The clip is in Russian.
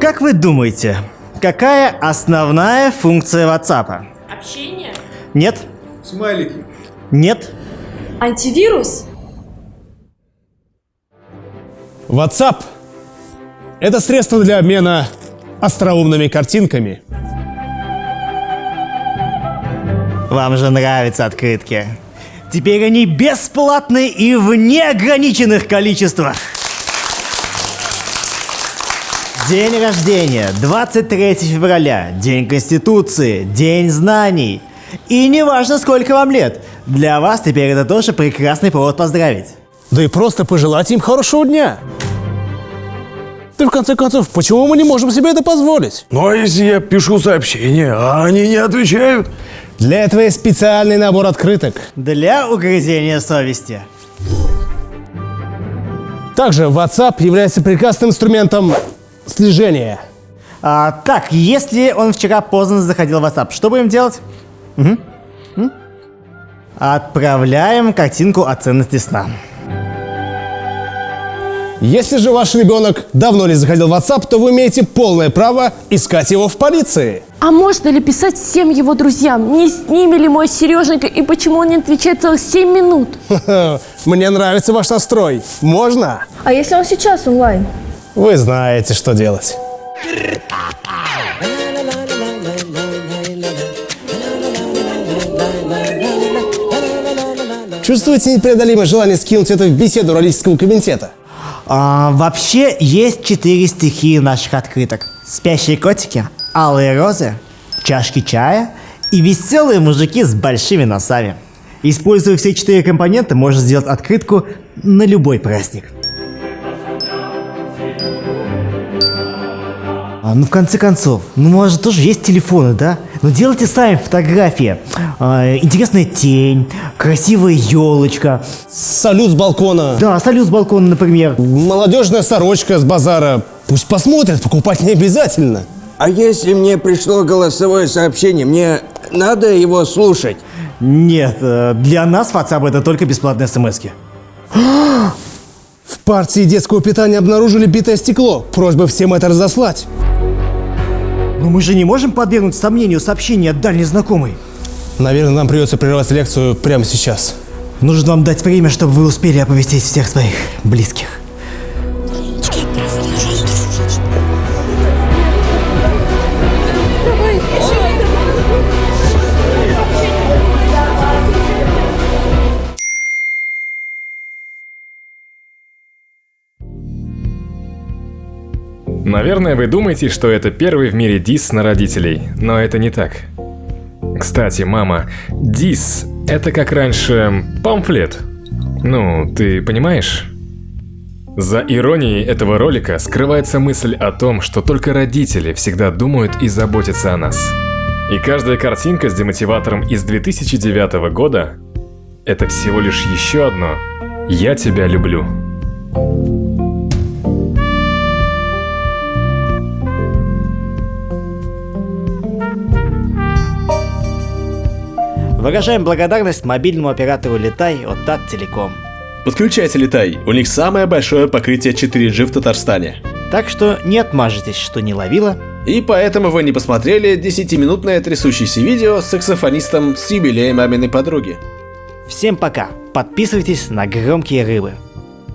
Как вы думаете, какая основная функция WhatsApp? Общение? Нет? Смайлики. Нет? Антивирус? WhatsApp – это средство для обмена остроумными картинками. Вам же нравятся открытки. Теперь они бесплатны и в неограниченных количествах. День рождения, 23 февраля, День Конституции, День знаний. И не важно, сколько вам лет, для вас теперь это тоже прекрасный повод поздравить. Да и просто пожелать им хорошего дня. Да в конце концов, почему мы не можем себе это позволить? Ну а если я пишу сообщение, а они не отвечают? Для этого есть специальный набор открыток. Для угрызения совести. Также WhatsApp является прекрасным инструментом слежения. А, так, если он вчера поздно заходил в WhatsApp, что будем делать? М? Отправляем картинку о ценности сна. Если же ваш ребенок давно не заходил в WhatsApp, то вы имеете полное право искать его в полиции. А можно ли писать всем его друзьям? Не с ними ли мой Сереженька и почему он не отвечает целых 7 минут? Мне нравится ваш настрой. Можно? А если он сейчас онлайн? Вы знаете, что делать. Чувствуете непреодолимое желание скинуть это в беседу родительского комитета? А, вообще есть четыре стихии наших открыток. Спящие котики, алые розы, чашки чая и веселые мужики с большими носами. Используя все четыре компонента, можно сделать открытку на любой праздник. А, ну, в конце концов, ну, у вас же тоже есть телефоны, да? Ну, делайте сами фотографии. А, интересная тень, красивая елочка. Салют с балкона. Да, салют с балкона, например. Молодежная сорочка с базара. Пусть посмотрят, покупать не обязательно. А если мне пришло голосовое сообщение, мне надо его слушать? Нет, э, для нас WhatsApp это только бесплатные смс -ки. В партии детского питания обнаружили битое стекло. Просьба всем это разослать. Но мы же не можем подвергнуть сомнению сообщения от дальней знакомой. Наверное, нам придется прервать лекцию прямо сейчас. Нужно вам дать время, чтобы вы успели оповестить всех своих близких. Наверное, вы думаете, что это первый в мире дис на родителей, но это не так. Кстати, мама, дис – это как раньше памфлет. Ну, ты понимаешь? За иронией этого ролика скрывается мысль о том, что только родители всегда думают и заботятся о нас. И каждая картинка с демотиватором из 2009 года – это всего лишь еще одно «Я тебя люблю». Выражаем благодарность мобильному оператору Летай от Таттелеком. Подключайте Летай, у них самое большое покрытие 4G в Татарстане. Так что не отмажетесь, что не ловила. И поэтому вы не посмотрели 10-минутное трясущееся видео с саксофонистом с юбилеем маминой подруги. Всем пока. Подписывайтесь на громкие рыбы.